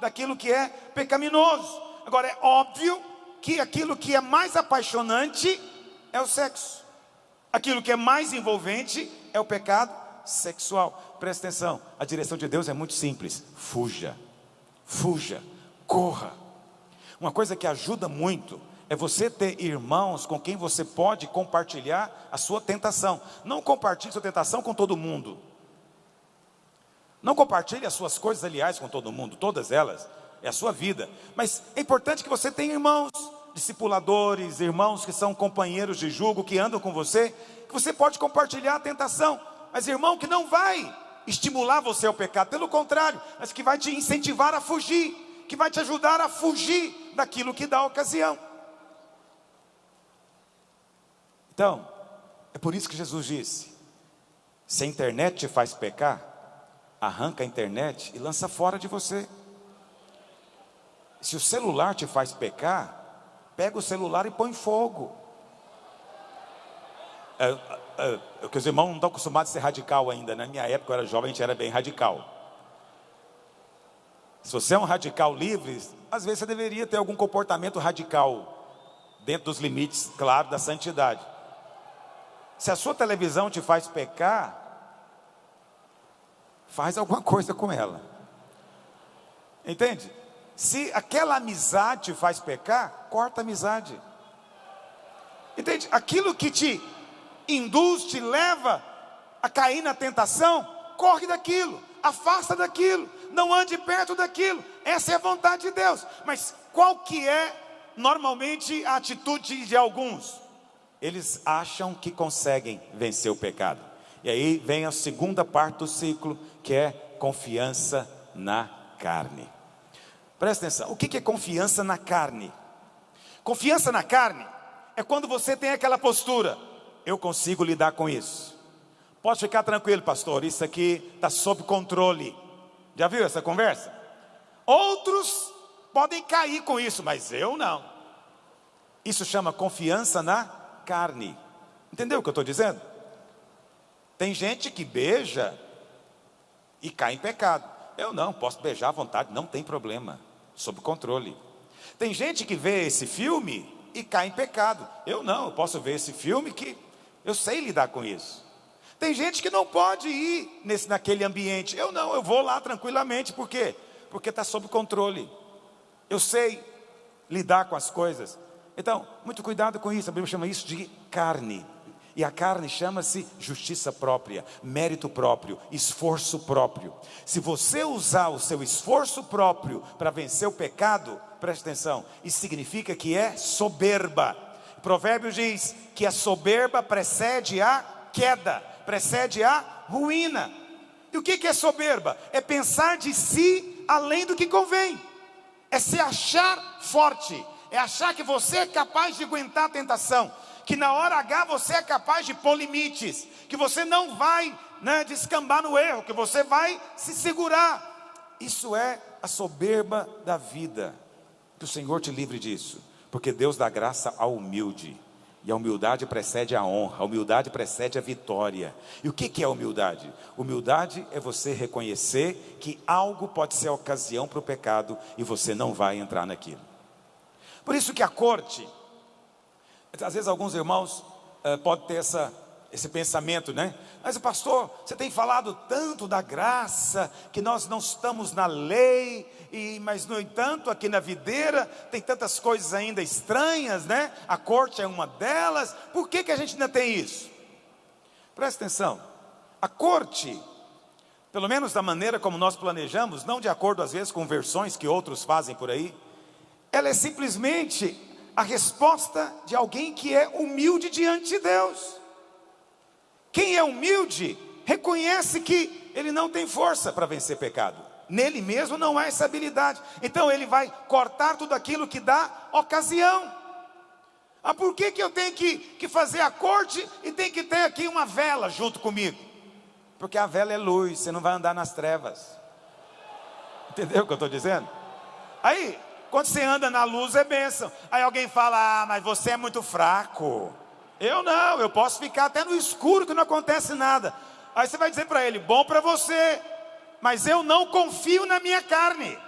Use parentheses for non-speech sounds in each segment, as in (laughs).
daquilo que é pecaminoso. Agora, é óbvio que aquilo que é mais apaixonante é o sexo. Aquilo que é mais envolvente é o pecado sexual. Presta atenção, a direção de Deus é muito simples: fuja, fuja, corra. Uma coisa que ajuda muito é você ter irmãos com quem você pode compartilhar a sua tentação. Não compartilhe sua tentação com todo mundo. Não compartilhe as suas coisas, aliás, com todo mundo, todas elas, é a sua vida. Mas é importante que você tenha irmãos, discipuladores, irmãos que são companheiros de julgo, que andam com você, que você pode compartilhar a tentação. Mas irmão que não vai estimular você ao pecado, pelo contrário, mas que vai te incentivar a fugir, que vai te ajudar a fugir daquilo que dá ocasião. Então, é por isso que Jesus disse: se a internet te faz pecar, arranca a internet e lança fora de você. Se o celular te faz pecar, pega o celular e põe fogo. É, é, é, que os irmãos não estão acostumados a ser radical ainda. Na minha época, eu era jovem, a gente era bem radical. Se você é um radical livre, às vezes você deveria ter algum comportamento radical, dentro dos limites, claro, da santidade. Se a sua televisão te faz pecar, faz alguma coisa com ela. Entende? Se aquela amizade faz pecar, corta a amizade. Entende? Aquilo que te induz, te leva a cair na tentação, corre daquilo, afasta daquilo, não ande perto daquilo. Essa é a vontade de Deus. Mas qual que é normalmente a atitude de alguns? Eles acham que conseguem vencer o pecado. E aí vem a segunda parte do ciclo, que é confiança na carne. Presta atenção, o que é confiança na carne? Confiança na carne é quando você tem aquela postura, eu consigo lidar com isso. Pode ficar tranquilo, pastor, isso aqui está sob controle. Já viu essa conversa? Outros podem cair com isso, mas eu não. Isso chama confiança na carne. Entendeu o que eu estou dizendo? Tem gente que beija e cai em pecado. Eu não, posso beijar à vontade, não tem problema, sob controle. Tem gente que vê esse filme e cai em pecado. Eu não, eu posso ver esse filme que eu sei lidar com isso. Tem gente que não pode ir nesse, naquele ambiente. Eu não, eu vou lá tranquilamente. Por quê? Porque está sob controle. Eu sei lidar com as coisas. Então, muito cuidado com isso. A Bíblia chama isso de carne. E a carne chama-se justiça própria, mérito próprio, esforço próprio. Se você usar o seu esforço próprio para vencer o pecado, preste atenção, isso significa que é soberba. Provérbios diz que a soberba precede a queda, precede a ruína. E o que é soberba? É pensar de si além do que convém, é se achar forte, é achar que você é capaz de aguentar a tentação, que na hora H você é capaz de pôr limites, que você não vai né, descambar no erro, que você vai se segurar. Isso é a soberba da vida. Que o Senhor te livre disso, porque Deus dá graça ao humilde. E a humildade precede a honra, a humildade precede a vitória. E o que é humildade? Humildade é você reconhecer que algo pode ser ocasião para o pecado e você não vai entrar naquilo. Por isso que a corte, às vezes alguns irmãos uh, podem ter essa, esse pensamento, né? Mas pastor, você tem falado tanto da graça, que nós não estamos na lei, e, mas no entanto aqui na videira tem tantas coisas ainda estranhas, né? A corte é uma delas, por que, que a gente ainda tem isso? Presta atenção, a corte, pelo menos da maneira como nós planejamos, não de acordo às vezes com versões que outros fazem por aí, ela é simplesmente a resposta de alguém que é humilde diante de Deus. Quem é humilde reconhece que ele não tem força para vencer pecado. Nele mesmo não há essa habilidade. Então ele vai cortar tudo aquilo que dá ocasião. Ah, por que, que eu tenho que, que fazer a corte e tem que ter aqui uma vela junto comigo? Porque a vela é luz, você não vai andar nas trevas. Entendeu o que eu estou dizendo? Aí, quando você anda na luz é bênção. Aí alguém fala: Ah, mas você é muito fraco. Eu não, eu posso ficar até no escuro que não acontece nada. Aí você vai dizer para ele: Bom para você, mas eu não confio na minha carne.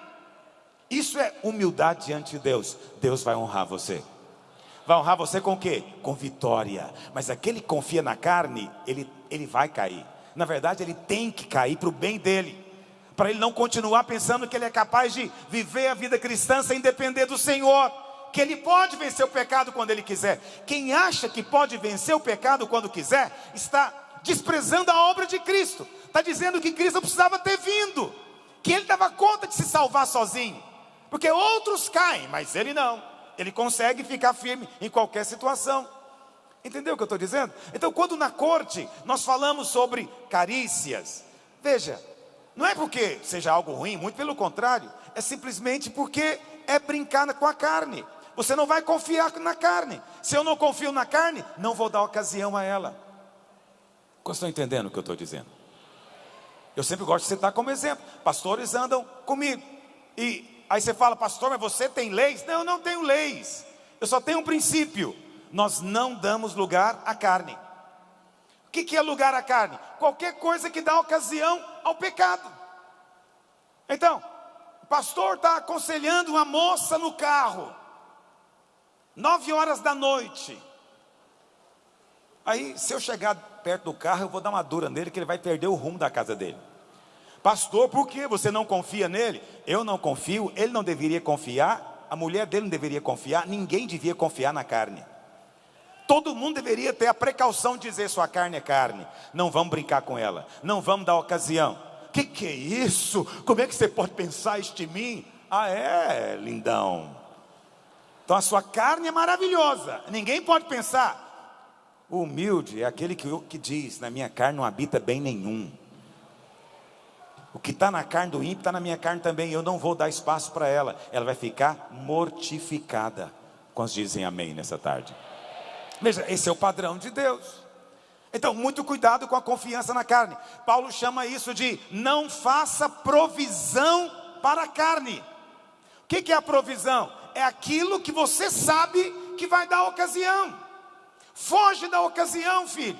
Isso é humildade diante de Deus. Deus vai honrar você. Vai honrar você com o quê? Com vitória. Mas aquele que confia na carne, ele, ele vai cair. Na verdade, ele tem que cair para o bem dele. Para ele não continuar pensando que ele é capaz de viver a vida cristã sem depender do Senhor. Que ele pode vencer o pecado quando ele quiser. Quem acha que pode vencer o pecado quando quiser, está desprezando a obra de Cristo. Está dizendo que Cristo precisava ter vindo. Que ele dava conta de se salvar sozinho. Porque outros caem, mas ele não. Ele consegue ficar firme em qualquer situação. Entendeu o que eu estou dizendo? Então, quando na corte nós falamos sobre carícias, veja, não é porque seja algo ruim, muito pelo contrário, é simplesmente porque é brincar com a carne. Você não vai confiar na carne. Se eu não confio na carne, não vou dar ocasião a ela. Vocês estão entendendo o que eu estou dizendo? Eu sempre gosto de citar como exemplo. Pastores andam comigo. E aí você fala, pastor, mas você tem leis? Não, eu não tenho leis. Eu só tenho um princípio nós não damos lugar à carne. Que, que é lugar à carne? Qualquer coisa que dá ocasião ao pecado. Então, o pastor está aconselhando uma moça no carro, nove horas da noite. Aí, se eu chegar perto do carro, eu vou dar uma dura nele, que ele vai perder o rumo da casa dele. Pastor, por que você não confia nele? Eu não confio, ele não deveria confiar, a mulher dele não deveria confiar, ninguém devia confiar na carne. Todo mundo deveria ter a precaução de dizer: sua carne é carne, não vamos brincar com ela, não vamos dar ocasião. Que que é isso? Como é que você pode pensar isso de mim? Ah, é, lindão. Então a sua carne é maravilhosa, ninguém pode pensar. O humilde é aquele que, que diz: na minha carne não habita bem nenhum. O que está na carne do ímpio está na minha carne também. Eu não vou dar espaço para ela. Ela vai ficar mortificada. Quantos dizem amém nessa tarde? Veja, esse é o padrão de Deus. Então, muito cuidado com a confiança na carne. Paulo chama isso de não faça provisão para a carne. O que é a provisão? É aquilo que você sabe que vai dar ocasião. Foge da ocasião, filho.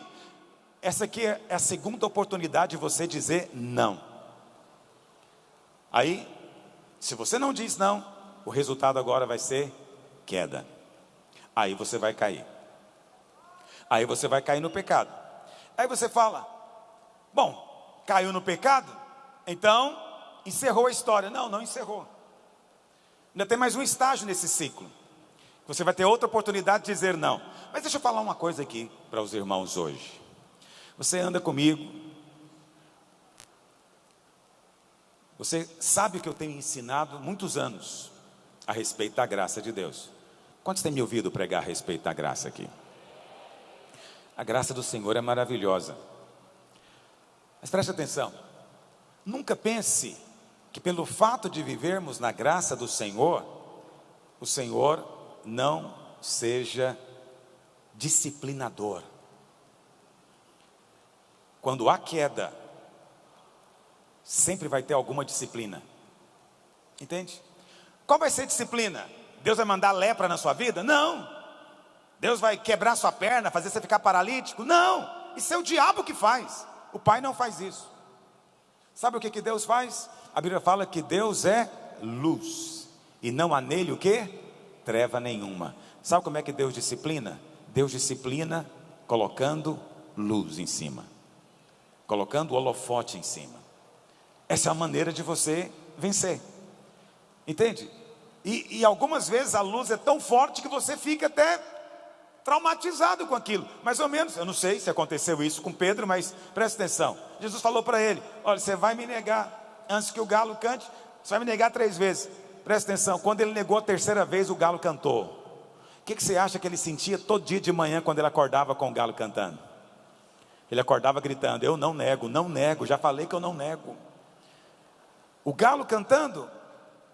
Essa aqui é a segunda oportunidade de você dizer não. Aí, se você não diz não, o resultado agora vai ser queda. Aí você vai cair. Aí você vai cair no pecado. Aí você fala: Bom, caiu no pecado? Então, encerrou a história. Não, não encerrou. Ainda tem mais um estágio nesse ciclo. Você vai ter outra oportunidade de dizer não. Mas deixa eu falar uma coisa aqui para os irmãos hoje. Você anda comigo. Você sabe que eu tenho ensinado muitos anos a respeito da graça de Deus. Quantos têm me ouvido pregar a respeito da graça aqui? A graça do Senhor é maravilhosa. Mas preste atenção. Nunca pense que pelo fato de vivermos na graça do Senhor, o Senhor não seja disciplinador. Quando há queda, sempre vai ter alguma disciplina. Entende? Qual vai ser a disciplina? Deus vai mandar lepra na sua vida? Não. Deus vai quebrar sua perna, fazer você ficar paralítico? Não, isso é o diabo que faz. O pai não faz isso. Sabe o que, que Deus faz? A Bíblia fala que Deus é luz e não há nele o que? Treva nenhuma. Sabe como é que Deus disciplina? Deus disciplina colocando luz em cima, colocando o holofote em cima. Essa é a maneira de você vencer, entende? E, e algumas vezes a luz é tão forte que você fica até traumatizado com aquilo. Mais ou menos, eu não sei se aconteceu isso com Pedro, mas presta atenção. Jesus falou para ele: Olha, você vai me negar antes que o galo cante, você vai me negar três vezes. Presta atenção, quando ele negou a terceira vez, o galo cantou. O que, que você acha que ele sentia todo dia de manhã quando ele acordava com o galo cantando? Ele acordava gritando: Eu não nego, não nego, já falei que eu não nego. O galo cantando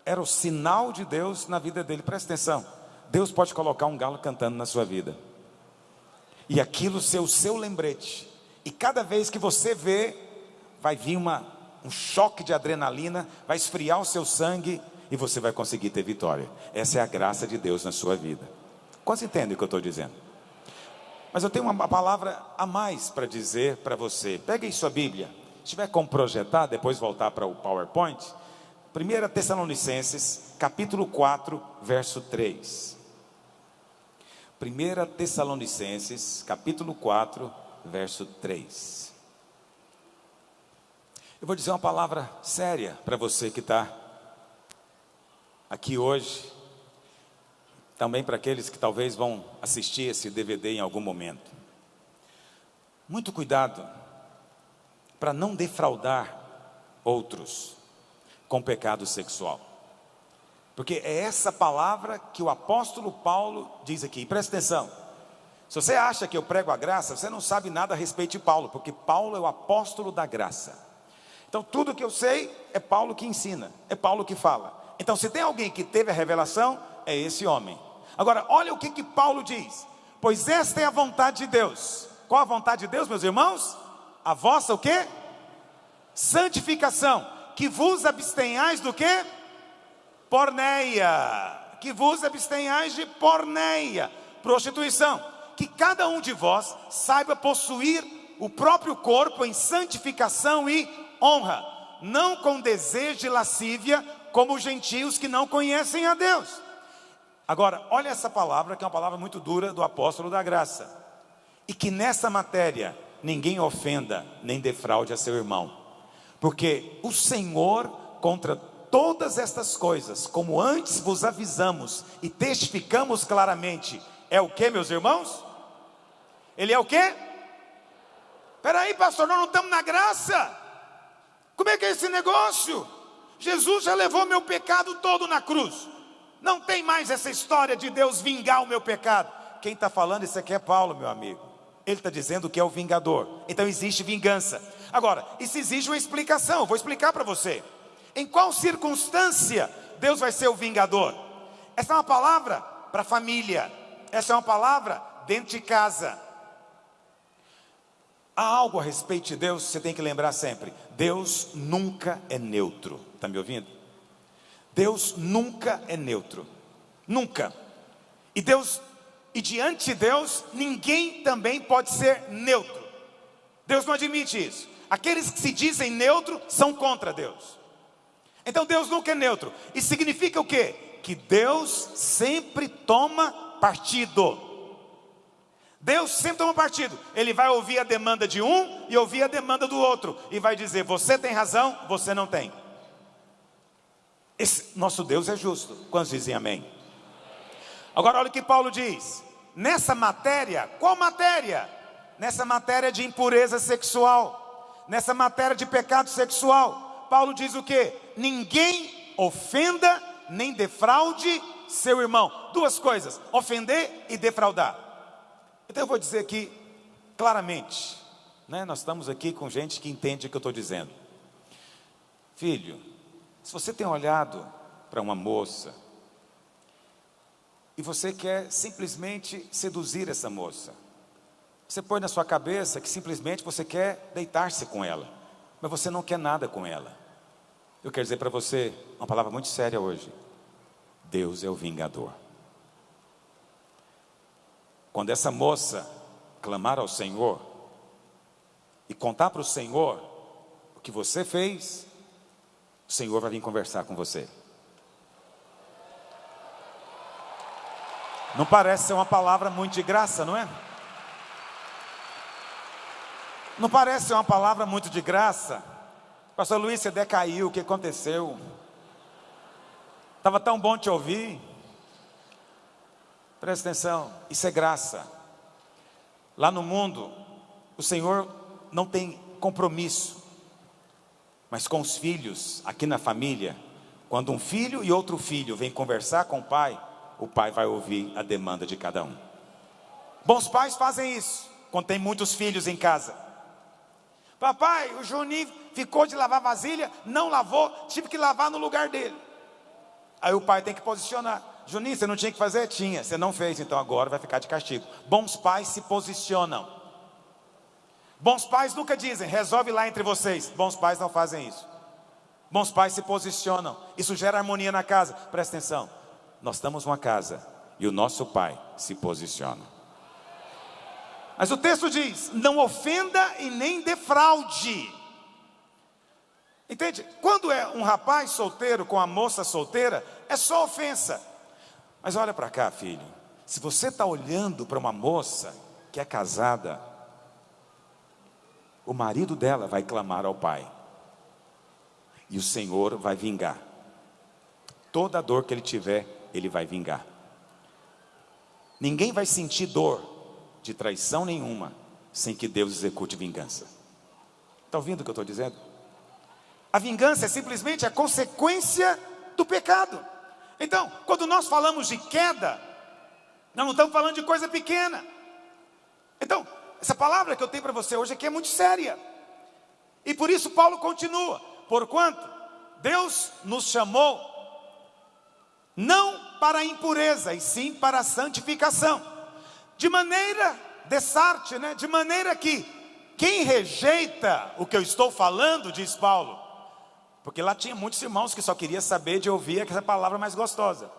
era o sinal de Deus na vida dele, presta atenção. Deus pode colocar um galo cantando na sua vida. E aquilo ser o seu lembrete. E cada vez que você vê, vai vir uma, um choque de adrenalina, vai esfriar o seu sangue e você vai conseguir ter vitória. Essa é a graça de Deus na sua vida. Quantos entendem o que eu estou dizendo? Mas eu tenho uma palavra a mais para dizer para você. Pegue aí sua Bíblia. Se tiver como projetar, depois voltar para o PowerPoint. 1 Tessalonicenses, capítulo 4, verso 3. 1 Tessalonicenses, capítulo 4, verso 3. Eu vou dizer uma palavra séria para você que está aqui hoje, também para aqueles que talvez vão assistir esse DVD em algum momento. Muito cuidado para não defraudar outros com pecado sexual. Porque é essa palavra que o apóstolo Paulo diz aqui. Presta atenção. Se você acha que eu prego a graça, você não sabe nada a respeito de Paulo, porque Paulo é o apóstolo da graça. Então, tudo que eu sei é Paulo que ensina, é Paulo que fala. Então, se tem alguém que teve a revelação, é esse homem. Agora, olha o que, que Paulo diz: Pois esta é a vontade de Deus. Qual a vontade de Deus, meus irmãos? A vossa o que? Santificação. Que vos abstenhais do que? Porneia. Que vos abstenhais de porneia. Prostituição. Que cada um de vós saiba possuir o próprio corpo em santificação e honra, não com desejo de lascívia, como os gentios que não conhecem a Deus. Agora, olha essa palavra, que é uma palavra muito dura do apóstolo da graça. E que nessa matéria ninguém ofenda nem defraude a seu irmão. Porque o Senhor, contra todas estas coisas, como antes vos avisamos e testificamos claramente, é o que, meus irmãos? Ele é o que? Peraí, pastor, nós não estamos na graça. Como é que é esse negócio? Jesus já levou meu pecado todo na cruz. Não tem mais essa história de Deus vingar o meu pecado. Quem está falando isso aqui é Paulo, meu amigo. Ele está dizendo que é o vingador. Então existe vingança. Agora, isso exige uma explicação. Vou explicar para você. Em qual circunstância Deus vai ser o vingador? Essa é uma palavra para família. Essa é uma palavra dentro de casa. Há algo a respeito de Deus, você tem que lembrar sempre: Deus nunca é neutro. Está me ouvindo? Deus nunca é neutro. Nunca. E Deus, e diante de Deus, ninguém também pode ser neutro. Deus não admite isso. Aqueles que se dizem neutro são contra Deus. Então Deus nunca é neutro. Isso significa o quê? Que Deus sempre toma partido. Deus sempre toma partido. Ele vai ouvir a demanda de um e ouvir a demanda do outro. E vai dizer: você tem razão, você não tem. Esse nosso Deus é justo. Quantos dizem amém? Agora olha o que Paulo diz. Nessa matéria, qual matéria? Nessa matéria de impureza sexual, nessa matéria de pecado sexual, Paulo diz o que? Ninguém ofenda nem defraude seu irmão. Duas coisas: ofender e defraudar. Então eu vou dizer aqui claramente, né? Nós estamos aqui com gente que entende o que eu estou dizendo. Filho, se você tem olhado para uma moça e você quer simplesmente seduzir essa moça, você põe na sua cabeça que simplesmente você quer deitar-se com ela, mas você não quer nada com ela. Eu quero dizer para você uma palavra muito séria hoje: Deus é o vingador. Quando essa moça clamar ao Senhor e contar para o Senhor o que você fez, o Senhor vai vir conversar com você. Não parece ser uma palavra muito de graça, não é? Não parece uma palavra muito de graça? Pastor Luiz, você decaiu, o que aconteceu? Estava tão bom te ouvir. Presta atenção, isso é graça. Lá no mundo, o Senhor não tem compromisso, mas com os filhos, aqui na família, quando um filho e outro filho vêm conversar com o pai, o pai vai ouvir a demanda de cada um. Bons pais fazem isso, quando tem muitos filhos em casa. Papai, o Juninho ficou de lavar vasilha, não lavou, tive que lavar no lugar dele. Aí o pai tem que posicionar. Juninho, você não tinha que fazer? Tinha. Você não fez, então agora vai ficar de castigo. Bons pais se posicionam. Bons pais nunca dizem, resolve lá entre vocês. Bons pais não fazem isso. Bons pais se posicionam. Isso gera harmonia na casa. Presta atenção. Nós estamos numa casa e o nosso pai se posiciona. Mas o texto diz: não ofenda e nem defraude. Entende? Quando é um rapaz solteiro com a moça solteira, é só ofensa. Mas olha para cá, filho. Se você está olhando para uma moça que é casada, o marido dela vai clamar ao pai. E o Senhor vai vingar. Toda dor que ele tiver, ele vai vingar. Ninguém vai sentir dor de traição nenhuma sem que Deus execute vingança. Está ouvindo o que eu estou dizendo? A vingança é simplesmente a consequência do pecado. Então, quando nós falamos de queda, nós não estamos falando de coisa pequena. Então, essa palavra que eu tenho para você hoje aqui é muito séria. E por isso Paulo continua: porquanto Deus nos chamou não para a impureza, e sim para a santificação. De maneira, dessarte, né? De maneira que quem rejeita o que eu estou falando, diz Paulo, porque lá tinha muitos irmãos que só queria saber de ouvir aquela palavra mais gostosa.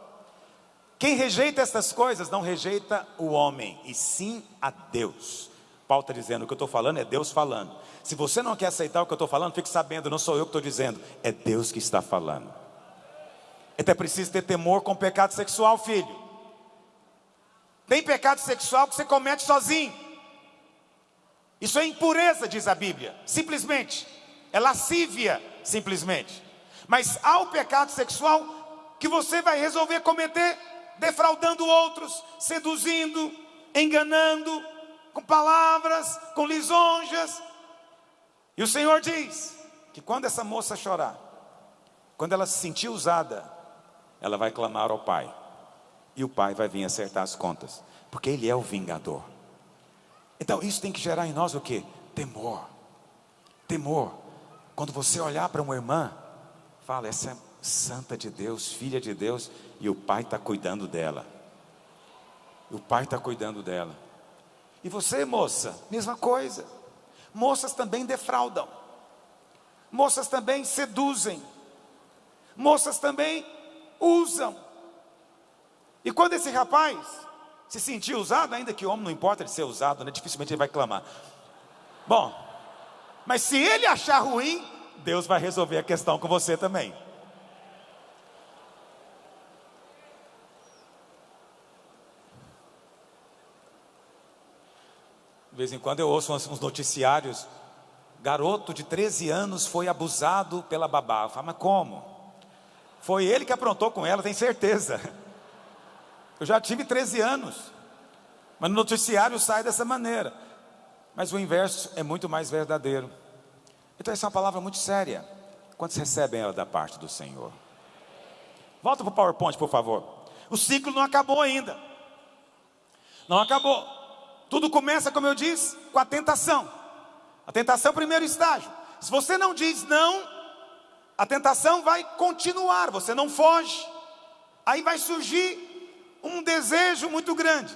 Quem rejeita essas coisas não rejeita o homem, e sim a Deus. Paulo está dizendo, o que eu estou falando é Deus falando. Se você não quer aceitar o que eu estou falando, fique sabendo, não sou eu que estou dizendo, é Deus que está falando. Então é preciso ter temor com o pecado sexual, filho. Tem pecado sexual que você comete sozinho. Isso é impureza, diz a Bíblia, simplesmente. É lascívia, simplesmente. Mas há o pecado sexual que você vai resolver cometer defraudando outros, seduzindo, enganando, com palavras, com lisonjas. E o Senhor diz que quando essa moça chorar, quando ela se sentir usada, ela vai clamar ao Pai. E o Pai vai vir acertar as contas, porque Ele é o vingador. Então isso tem que gerar em nós o que? Temor. Temor. Quando você olhar para uma irmã, fala, essa é santa de Deus, filha de Deus, e o pai está cuidando dela. O pai está cuidando dela. E você, moça, mesma coisa. Moças também defraudam. Moças também seduzem. Moças também usam. E quando esse rapaz se sentir usado, ainda que homem não importa de ser usado, né? dificilmente ele vai clamar. Bom, mas se ele achar ruim, Deus vai resolver a questão com você também. De vez em quando eu ouço uns noticiários. Garoto de 13 anos foi abusado pela babá. Eu falo, mas como? Foi ele que aprontou com ela, tem certeza. (laughs) Eu já tive 13 anos. Mas no noticiário sai dessa maneira. Mas o inverso é muito mais verdadeiro. Então essa é uma palavra muito séria. Quantos recebem ela da parte do Senhor? Volta para o PowerPoint, por favor. O ciclo não acabou ainda. Não acabou. Tudo começa, como eu disse, com a tentação. A tentação é o primeiro estágio. Se você não diz não, a tentação vai continuar, você não foge. Aí vai surgir um desejo muito grande.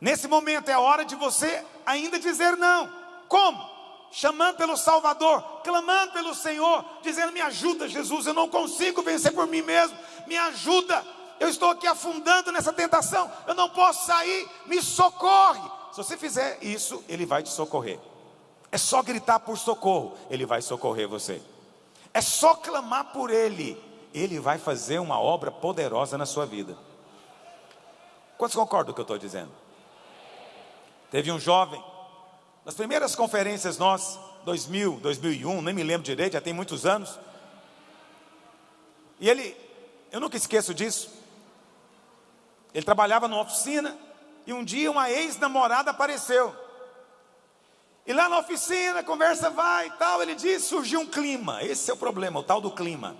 Nesse momento é a hora de você ainda dizer não. Como? Chamando pelo Salvador, clamando pelo Senhor, dizendo: Me ajuda, Jesus, eu não consigo vencer por mim mesmo, me ajuda. Eu estou aqui afundando nessa tentação, eu não posso sair, me socorre. Se você fizer isso, Ele vai te socorrer. É só gritar por socorro, Ele vai socorrer você. É só clamar por Ele, Ele vai fazer uma obra poderosa na sua vida. Quantos concordam com o que eu estou dizendo? Teve um jovem, nas primeiras conferências nós, 2000, 2001, nem me lembro direito, já tem muitos anos. E ele, eu nunca esqueço disso. Ele trabalhava numa oficina e um dia uma ex-namorada apareceu. E lá na oficina, a conversa vai e tal, ele diz, surgiu um clima. Esse é o problema, o tal do clima.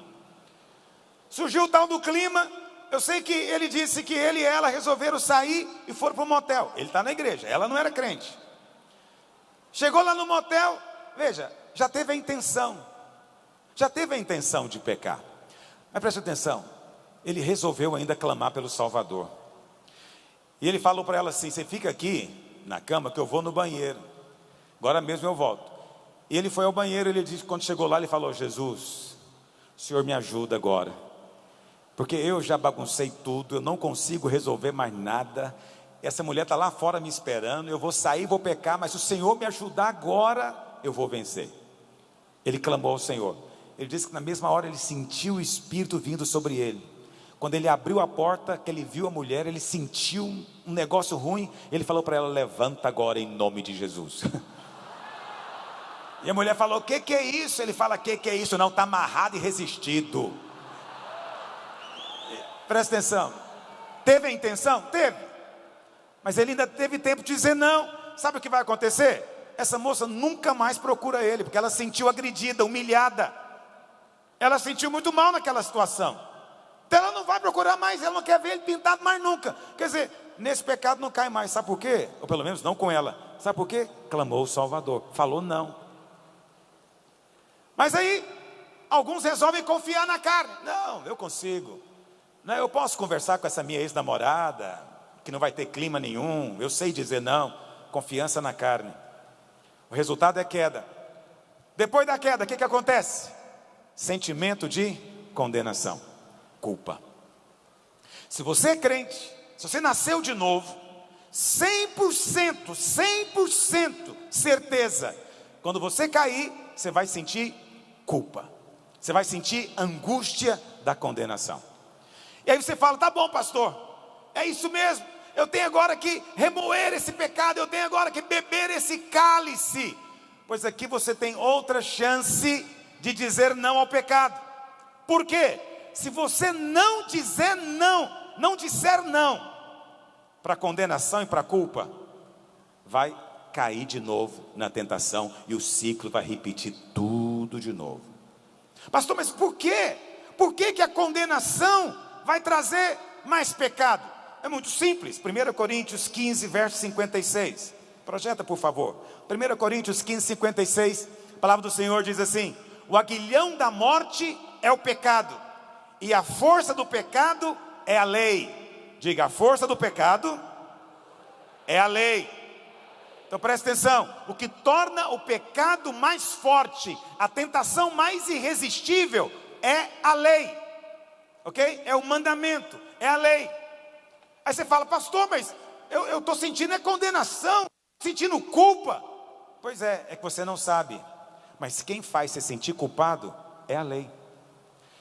Surgiu o tal do clima, eu sei que ele disse que ele e ela resolveram sair e foram para o motel. Ele está na igreja, ela não era crente. Chegou lá no motel, veja, já teve a intenção, já teve a intenção de pecar. Mas preste atenção, ele resolveu ainda clamar pelo Salvador. E ele falou para ela assim: Você fica aqui na cama que eu vou no banheiro. Agora mesmo eu volto. E ele foi ao banheiro, ele disse, quando chegou lá, ele falou: Jesus, o Senhor me ajuda agora. Porque eu já baguncei tudo, eu não consigo resolver mais nada. Essa mulher está lá fora me esperando, eu vou sair, vou pecar, mas se o Senhor me ajudar agora, eu vou vencer. Ele clamou ao Senhor. Ele disse que na mesma hora ele sentiu o Espírito vindo sobre ele. Quando ele abriu a porta, que ele viu a mulher, ele sentiu um negócio ruim. Ele falou para ela: Levanta agora em nome de Jesus. (laughs) E a mulher falou: O que, que é isso? Ele fala: O que, que é isso? Não, está amarrado e resistido. Presta atenção. Teve a intenção? Teve. Mas ele ainda teve tempo de dizer não. Sabe o que vai acontecer? Essa moça nunca mais procura ele, porque ela sentiu agredida, humilhada. Ela sentiu muito mal naquela situação. Então ela não vai procurar mais, ela não quer ver ele pintado mais nunca. Quer dizer, nesse pecado não cai mais. Sabe por quê? Ou pelo menos não com ela. Sabe por quê? Clamou o Salvador. Falou não. Mas aí, alguns resolvem confiar na carne. Não, eu consigo. Não, eu posso conversar com essa minha ex-namorada, que não vai ter clima nenhum. Eu sei dizer não. Confiança na carne. O resultado é queda. Depois da queda, o que, que acontece? Sentimento de condenação, culpa. Se você é crente, se você nasceu de novo, 100%, 100% certeza, quando você cair, você vai sentir culpa. Você vai sentir angústia da condenação. E aí você fala: tá bom, pastor, é isso mesmo. Eu tenho agora que remoer esse pecado, eu tenho agora que beber esse cálice. Pois aqui você tem outra chance de dizer não ao pecado. Por quê? Se você não dizer não, não disser não para condenação e para culpa, vai cair de novo na tentação e o ciclo vai repetir tudo de novo. Pastor, mas por quê? Por que, que a condenação vai trazer mais pecado? É muito simples. 1 Coríntios 15, verso 56. Projeta, por favor. 1 Coríntios 15, 56. A palavra do Senhor diz assim: O aguilhão da morte é o pecado, e a força do pecado é a lei. Diga, a força do pecado é a lei. Então presta atenção: o que torna o pecado mais forte, a tentação mais irresistível, é a lei, ok? É o mandamento, é a lei. Aí você fala, pastor, mas eu estou sentindo é condenação, sentindo culpa. Pois é, é que você não sabe, mas quem faz você sentir culpado é a lei.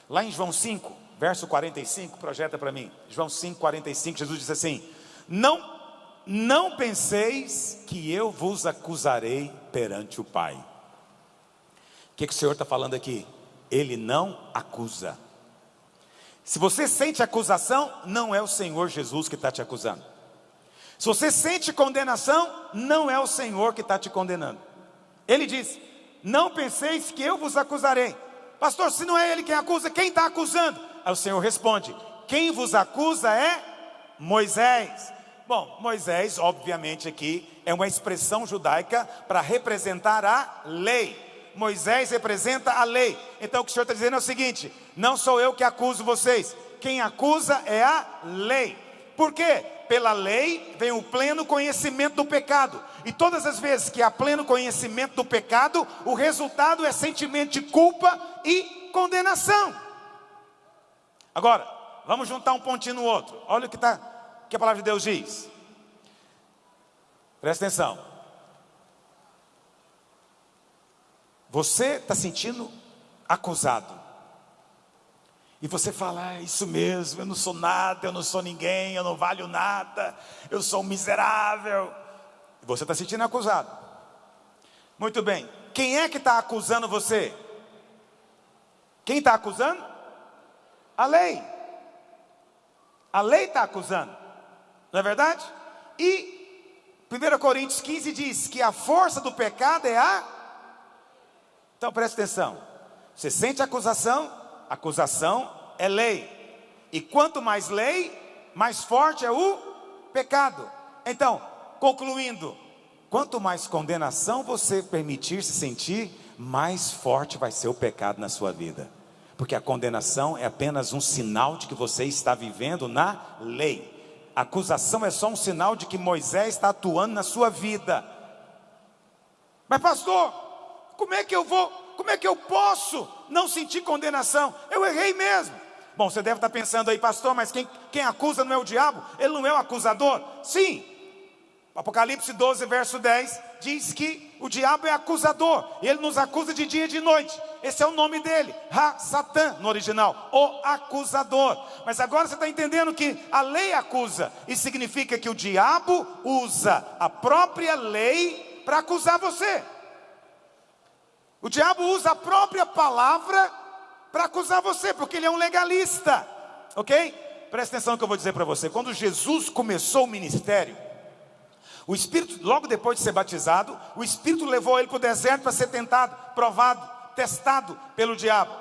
Lá em João 5, verso 45, projeta para mim, João 5, 45, Jesus diz assim: Não não penseis que eu vos acusarei perante o Pai. O que, que o Senhor está falando aqui? Ele não acusa. Se você sente acusação, não é o Senhor Jesus que está te acusando. Se você sente condenação, não é o Senhor que está te condenando. Ele diz: Não penseis que eu vos acusarei. Pastor, se não é ele quem acusa, quem está acusando? Aí o Senhor responde: Quem vos acusa é Moisés. Bom, Moisés, obviamente, aqui é uma expressão judaica para representar a lei. Moisés representa a lei. Então o que o Senhor está dizendo é o seguinte: não sou eu que acuso vocês, quem acusa é a lei. Por quê? Pela lei vem o pleno conhecimento do pecado. E todas as vezes que há pleno conhecimento do pecado, o resultado é sentimento de culpa e condenação. Agora, vamos juntar um pontinho no outro. Olha o que o que a palavra de Deus diz? Presta atenção. Você está sentindo acusado. E você fala, é isso mesmo, eu não sou nada, eu não sou ninguém, eu não valho nada, eu sou um miserável. Você está sentindo acusado. Muito bem, quem é que está acusando você? Quem está acusando? A lei. A lei está acusando. Não é verdade? E 1 Coríntios 15 diz que a força do pecado é a. Então preste atenção. Você sente acusação? Acusação é lei. E quanto mais lei, mais forte é o pecado. Então, concluindo, quanto mais condenação você permitir se sentir, mais forte vai ser o pecado na sua vida. Porque a condenação é apenas um sinal de que você está vivendo na lei. A acusação é só um sinal de que Moisés está atuando na sua vida. Mas pastor, como é que eu vou, como é que eu posso não sentir condenação? Eu errei mesmo. Bom, você deve estar pensando aí, pastor, mas quem, quem acusa não é o diabo? Ele não é o acusador? Sim. Apocalipse 12, verso 10, diz que o diabo é acusador, ele nos acusa de dia e de noite. Esse é o nome dele, Ha Satã no original, o acusador. Mas agora você está entendendo que a lei acusa, e significa que o diabo usa a própria lei para acusar você. O diabo usa a própria palavra para acusar você, porque ele é um legalista, ok? Presta atenção no que eu vou dizer para você. Quando Jesus começou o ministério, o Espírito, logo depois de ser batizado, o Espírito levou ele para o deserto para ser tentado, provado, testado pelo diabo.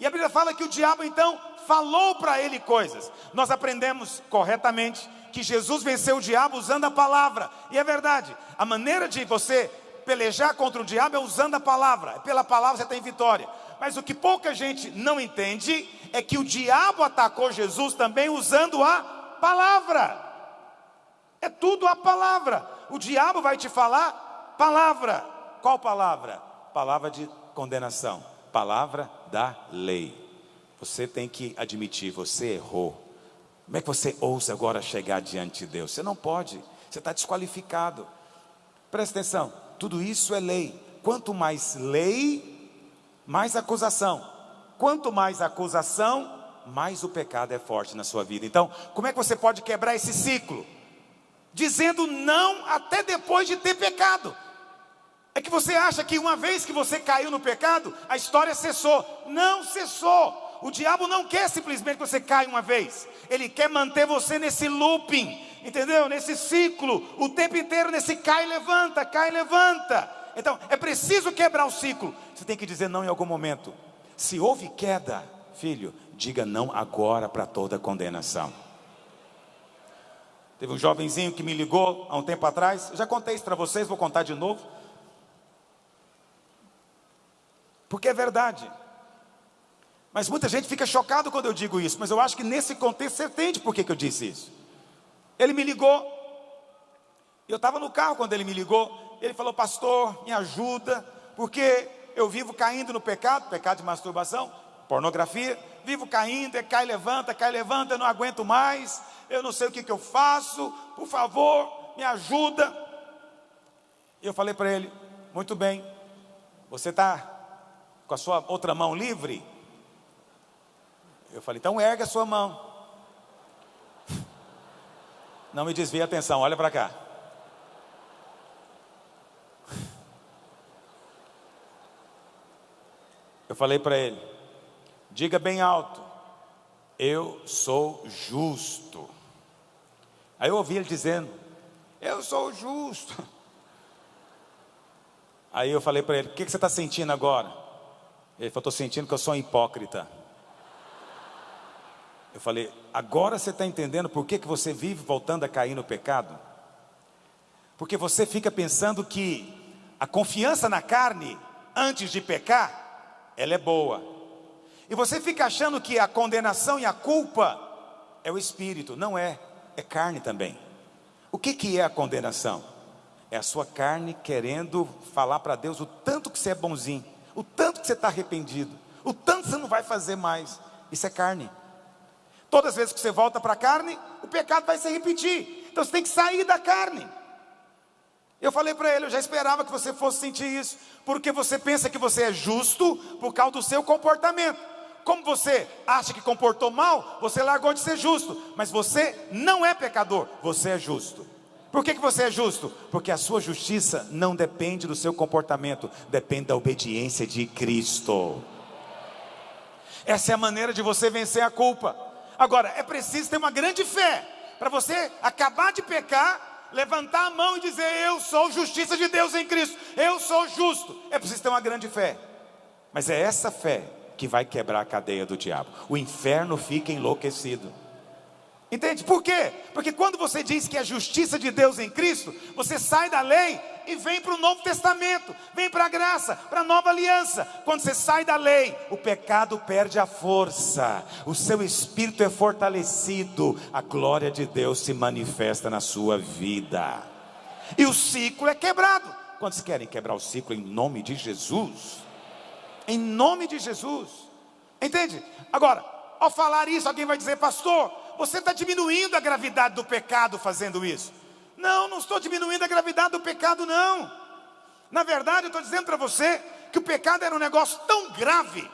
E a Bíblia fala que o diabo então falou para ele coisas. Nós aprendemos corretamente que Jesus venceu o diabo usando a palavra. E é verdade, a maneira de você pelejar contra o diabo é usando a palavra. É pela palavra você tem vitória. Mas o que pouca gente não entende é que o diabo atacou Jesus também usando a palavra. É tudo a palavra. O diabo vai te falar palavra. Qual palavra? Palavra de condenação. Palavra da lei. Você tem que admitir, você errou. Como é que você ousa agora chegar diante de Deus? Você não pode, você está desqualificado. Presta atenção, tudo isso é lei. Quanto mais lei, mais acusação. Quanto mais acusação, mais o pecado é forte na sua vida. Então, como é que você pode quebrar esse ciclo? Dizendo não até depois de ter pecado. É que você acha que uma vez que você caiu no pecado, a história cessou. Não cessou. O diabo não quer simplesmente que você caia uma vez. Ele quer manter você nesse looping, entendeu? Nesse ciclo, o tempo inteiro nesse cai e levanta, cai e levanta. Então, é preciso quebrar o ciclo. Você tem que dizer não em algum momento. Se houve queda, filho, diga não agora para toda condenação. Teve um jovenzinho que me ligou há um tempo atrás. Eu já contei isso para vocês, vou contar de novo. Porque é verdade. Mas muita gente fica chocado quando eu digo isso, mas eu acho que nesse contexto você entende por que, que eu disse isso. Ele me ligou, eu estava no carro quando ele me ligou, ele falou, pastor, me ajuda, porque eu vivo caindo no pecado, pecado de masturbação, pornografia, vivo caindo, é cai, levanta, cai, levanta, eu não aguento mais, eu não sei o que, que eu faço, por favor, me ajuda. E eu falei para ele, muito bem, você está com a sua outra mão livre? Eu falei, então ergue a sua mão. Não me desvie a atenção, olha para cá. Eu falei para ele, diga bem alto, eu sou justo. Aí eu ouvi ele dizendo, eu sou justo. Aí eu falei para ele, o que, que você está sentindo agora? Ele falou, estou sentindo que eu sou hipócrita. Eu falei, agora você está entendendo por que, que você vive voltando a cair no pecado? Porque você fica pensando que a confiança na carne, antes de pecar, ela é boa. E você fica achando que a condenação e a culpa é o espírito. Não é, é carne também. O que, que é a condenação? É a sua carne querendo falar para Deus o tanto que você é bonzinho, o tanto que você está arrependido, o tanto que você não vai fazer mais. Isso é carne. Todas as vezes que você volta para a carne, o pecado vai se repetir. Então você tem que sair da carne. Eu falei para ele, eu já esperava que você fosse sentir isso, porque você pensa que você é justo por causa do seu comportamento. Como você acha que comportou mal, você largou de ser justo, mas você não é pecador, você é justo. Por que, que você é justo? Porque a sua justiça não depende do seu comportamento, depende da obediência de Cristo. Essa é a maneira de você vencer a culpa. Agora, é preciso ter uma grande fé para você acabar de pecar, levantar a mão e dizer: Eu sou justiça de Deus em Cristo, eu sou justo. É preciso ter uma grande fé, mas é essa fé que vai quebrar a cadeia do diabo. O inferno fica enlouquecido. Entende? Por quê? Porque quando você diz que é justiça de Deus em Cristo, você sai da lei e vem para o Novo Testamento, vem para a graça, para a nova aliança. Quando você sai da lei, o pecado perde a força, o seu espírito é fortalecido, a glória de Deus se manifesta na sua vida, e o ciclo é quebrado. Quantos querem quebrar o ciclo em nome de Jesus? Em nome de Jesus, entende? Agora, ao falar isso, alguém vai dizer, pastor, você está diminuindo a gravidade do pecado fazendo isso. Não, não estou diminuindo a gravidade do pecado, não. Na verdade, eu estou dizendo para você que o pecado era um negócio tão grave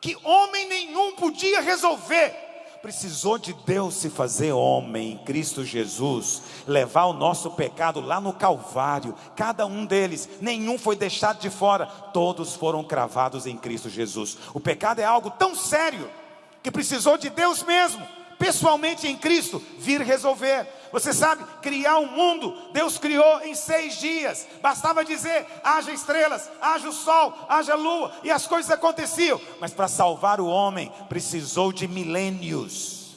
que homem nenhum podia resolver. Precisou de Deus se fazer homem em Cristo Jesus, levar o nosso pecado lá no Calvário, cada um deles, nenhum foi deixado de fora, todos foram cravados em Cristo Jesus. O pecado é algo tão sério que precisou de Deus mesmo pessoalmente em Cristo, vir resolver. Você sabe, criar um mundo, Deus criou em seis dias. Bastava dizer: haja estrelas, haja o sol, haja lua, e as coisas aconteciam. Mas para salvar o homem, precisou de milênios.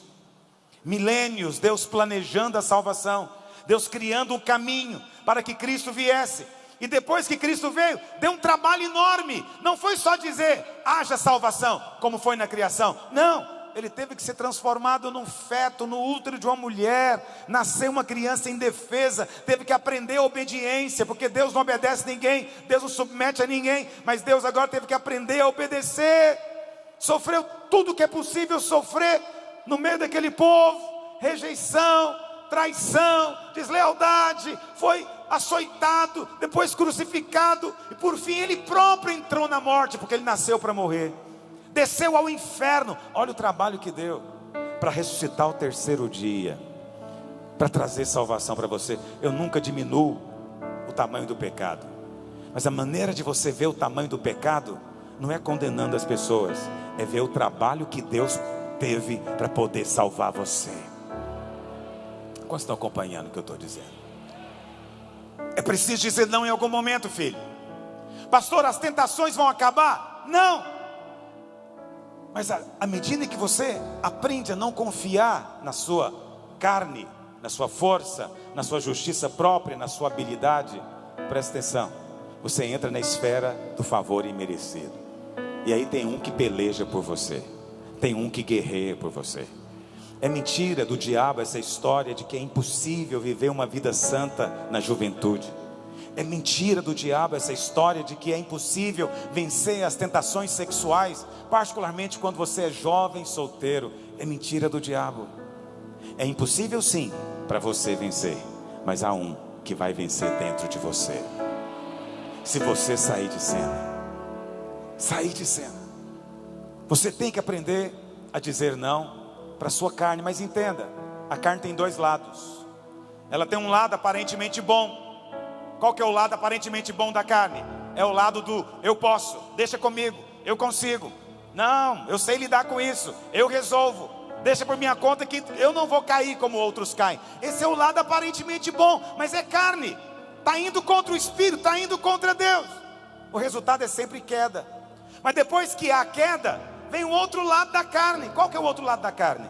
Milênios, Deus planejando a salvação, Deus criando um caminho para que Cristo viesse. E depois que Cristo veio, deu um trabalho enorme. Não foi só dizer, haja salvação, como foi na criação. Não, ele teve que ser transformado num feto, no útero de uma mulher, nascer uma criança indefesa, teve que aprender a obediência, porque Deus não obedece a ninguém, Deus não submete a ninguém, mas Deus agora teve que aprender a obedecer, sofreu tudo que é possível sofrer no meio daquele povo, rejeição, traição, deslealdade, foi açoitado, depois crucificado, e por fim ele próprio entrou na morte, porque ele nasceu para morrer desceu ao inferno. Olha o trabalho que deu para ressuscitar o terceiro dia, para trazer salvação para você. Eu nunca diminuo o tamanho do pecado, mas a maneira de você ver o tamanho do pecado não é condenando as pessoas, é ver o trabalho que Deus teve para poder salvar você. Quantos estão acompanhando o que eu estou dizendo? É preciso dizer não em algum momento, filho. Pastor, as tentações vão acabar? Não. Mas à medida que você aprende a não confiar na sua carne, na sua força, na sua justiça própria, na sua habilidade, presta atenção, você entra na esfera do favor imerecido. E aí tem um que peleja por você, tem um que guerreia por você. É mentira do diabo essa história de que é impossível viver uma vida santa na juventude. É mentira do diabo essa história de que é impossível vencer as tentações sexuais, particularmente quando você é jovem solteiro. É mentira do diabo. É impossível sim para você vencer, mas há um que vai vencer dentro de você. Se você sair de cena, sair de cena. Você tem que aprender a dizer não para sua carne, mas entenda, a carne tem dois lados. Ela tem um lado aparentemente bom, qual que é o lado aparentemente bom da carne? É o lado do eu posso, deixa comigo, eu consigo. Não, eu sei lidar com isso, eu resolvo. Deixa por minha conta que eu não vou cair como outros caem. Esse é o lado aparentemente bom, mas é carne. Está indo contra o Espírito, está indo contra Deus. O resultado é sempre queda. Mas depois que há queda, vem o outro lado da carne. Qual que é o outro lado da carne?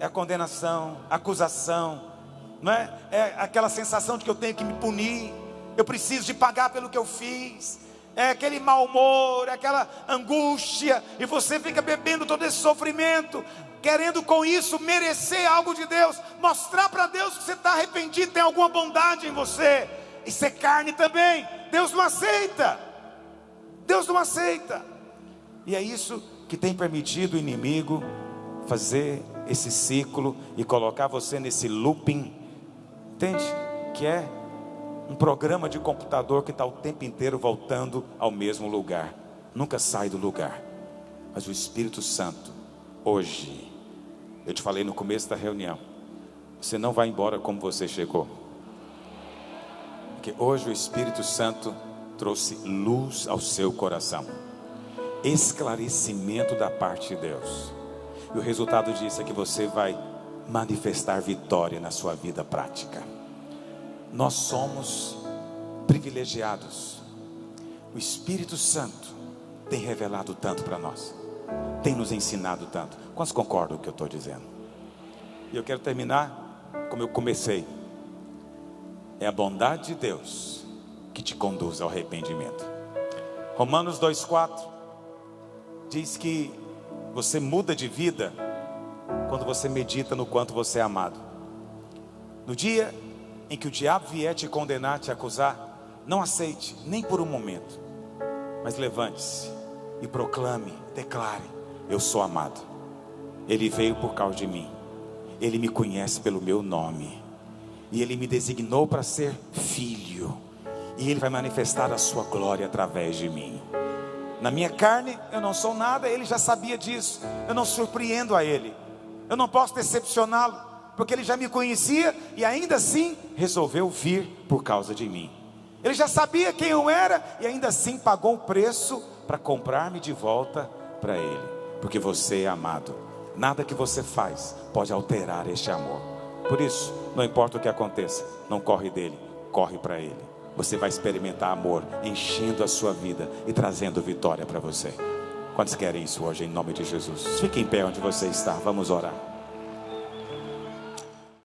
É a condenação, a acusação, não é? É aquela sensação de que eu tenho que me punir, eu preciso de pagar pelo que eu fiz. É aquele mau humor, é aquela angústia, e você fica bebendo todo esse sofrimento, querendo com isso merecer algo de Deus, mostrar para Deus que você está arrependido, tem alguma bondade em você. Isso é carne também. Deus não aceita. Deus não aceita. E é isso que tem permitido o inimigo fazer esse ciclo e colocar você nesse looping. Entende? Que é um programa de computador que está o tempo inteiro voltando ao mesmo lugar, nunca sai do lugar. Mas o Espírito Santo, hoje, eu te falei no começo da reunião, você não vai embora como você chegou, porque hoje o Espírito Santo trouxe luz ao seu coração, esclarecimento da parte de Deus, e o resultado disso é que você vai manifestar vitória na sua vida prática nós somos privilegiados. O Espírito Santo tem revelado tanto para nós, tem nos ensinado tanto. Quantos concordam com o que eu estou dizendo? E eu quero terminar como eu comecei. É a bondade de Deus que te conduz ao arrependimento. Romanos 2,4 diz que você muda de vida quando você medita no quanto você é amado. No dia em que o diabo vier te condenar, te acusar, não aceite, nem por um momento, mas levante-se e proclame, declare: Eu sou amado, Ele veio por causa de mim, Ele me conhece pelo meu nome, e Ele me designou para ser filho, e Ele vai manifestar a sua glória através de mim. Na minha carne eu não sou nada, Ele já sabia disso. Eu não surpreendo a Ele, eu não posso decepcioná-lo, porque Ele já me conhecia e ainda assim resolveu vir por causa de mim. Ele já sabia quem eu era e ainda assim pagou o preço para comprar-me de volta para Ele, porque você é amado. Nada que você faz pode alterar este amor. Por isso, não importa o que aconteça, não corre dele, corre para Ele. Você vai experimentar amor, enchendo a sua vida e trazendo vitória para você. Quantos querem isso hoje, em nome de Jesus? Fique em pé onde você está, vamos orar.